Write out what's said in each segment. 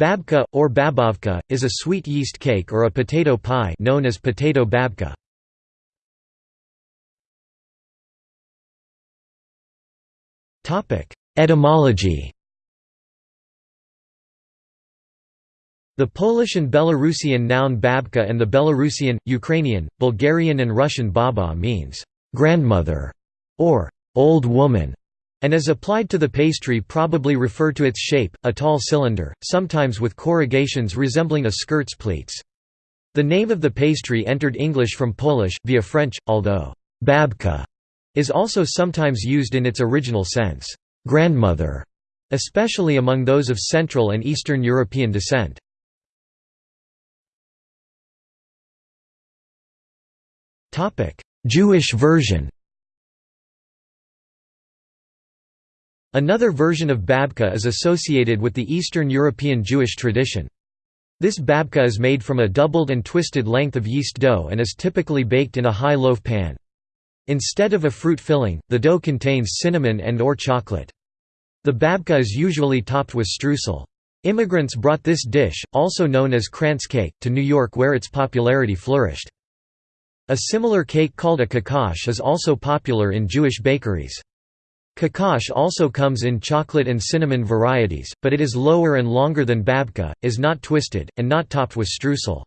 Babka, or babovka, is a sweet yeast cake or a potato pie known as potato babka. Etymology The Polish and Belarusian noun babka and the Belarusian, Ukrainian, Bulgarian and Russian baba means «grandmother» or «old woman» and as applied to the pastry probably refer to its shape, a tall cylinder, sometimes with corrugations resembling a skirt's pleats. The name of the pastry entered English from Polish, via French, although «babka» is also sometimes used in its original sense, «grandmother», especially among those of Central and Eastern European descent. Jewish version Another version of babka is associated with the Eastern European Jewish tradition. This babka is made from a doubled and twisted length of yeast dough and is typically baked in a high loaf pan. Instead of a fruit filling, the dough contains cinnamon and or chocolate. The babka is usually topped with streusel. Immigrants brought this dish, also known as krantz cake, to New York where its popularity flourished. A similar cake called a kokosh is also popular in Jewish bakeries. Kokosh also comes in chocolate and cinnamon varieties, but it is lower and longer than babka, is not twisted, and not topped with streusel.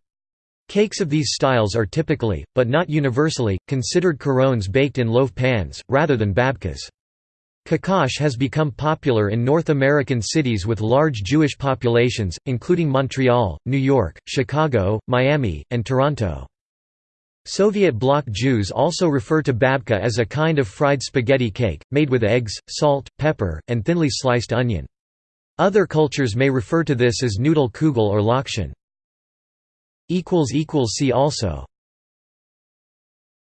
Cakes of these styles are typically, but not universally, considered korones baked in loaf pans, rather than babkas. Kokosh has become popular in North American cities with large Jewish populations, including Montreal, New York, Chicago, Miami, and Toronto. Soviet bloc Jews also refer to babka as a kind of fried spaghetti cake, made with eggs, salt, pepper, and thinly sliced onion. Other cultures may refer to this as noodle kugel or lokshen. See also